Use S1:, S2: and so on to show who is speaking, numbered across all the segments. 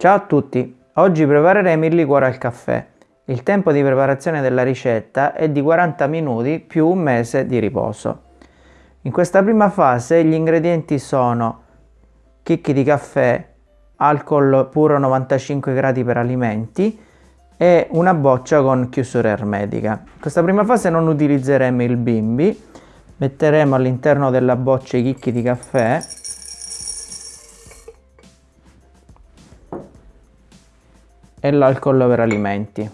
S1: Ciao a tutti, oggi prepareremo il liquore al caffè. Il tempo di preparazione della ricetta è di 40 minuti più un mese di riposo. In questa prima fase gli ingredienti sono chicchi di caffè, alcol puro 95 gradi per alimenti e una boccia con chiusura ermetica. In questa prima fase non utilizzeremo il bimbi, metteremo all'interno della boccia i chicchi di caffè e l'alcol per alimenti.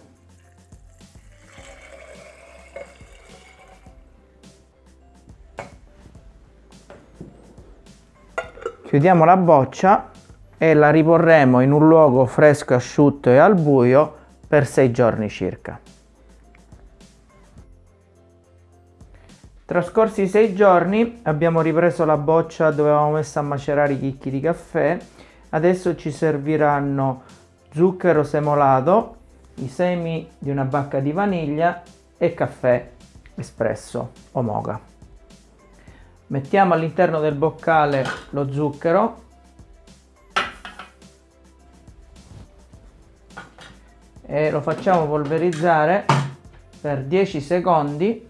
S1: Chiudiamo la boccia e la riporremo in un luogo fresco, asciutto e al buio per 6 giorni circa. Trascorsi i 6 giorni abbiamo ripreso la boccia dove avevamo messo a macerare i chicchi di caffè. Adesso ci serviranno zucchero semolato, i semi di una bacca di vaniglia e caffè espresso o moga. Mettiamo all'interno del boccale lo zucchero e lo facciamo polverizzare per 10 secondi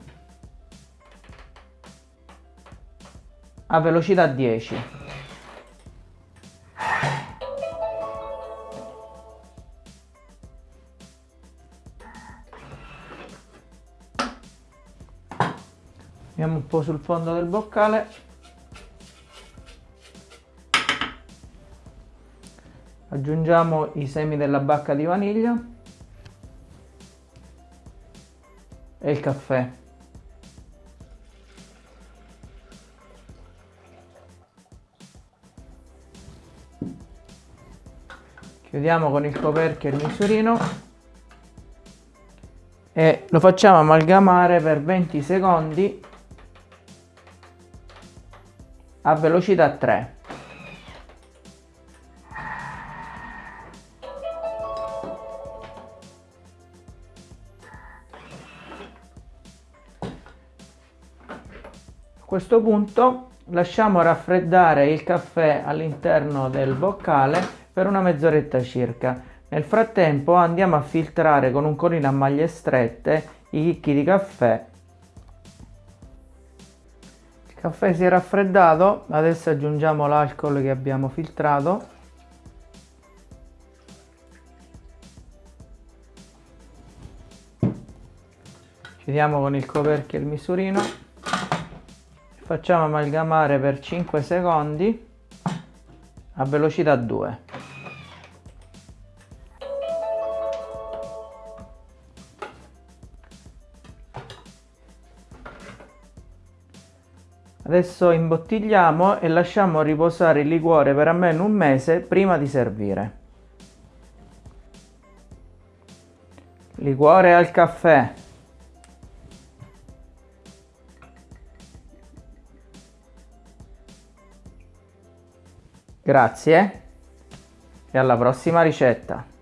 S1: a velocità 10 Andiamo un po' sul fondo del boccale. Aggiungiamo i semi della bacca di vaniglia e il caffè. Chiudiamo con il coperchio il misurino e lo facciamo amalgamare per 20 secondi a velocità 3. A questo punto lasciamo raffreddare il caffè all'interno del boccale per una mezz'oretta circa. Nel frattempo andiamo a filtrare con un colino a maglie strette i chicchi di caffè caffè si è raffreddato adesso aggiungiamo l'alcol che abbiamo filtrato. Chiudiamo con il coperchio il misurino. Facciamo amalgamare per 5 secondi a velocità 2 Adesso imbottigliamo e lasciamo riposare il liquore per almeno un mese prima di servire. Liquore al caffè. Grazie e alla prossima ricetta.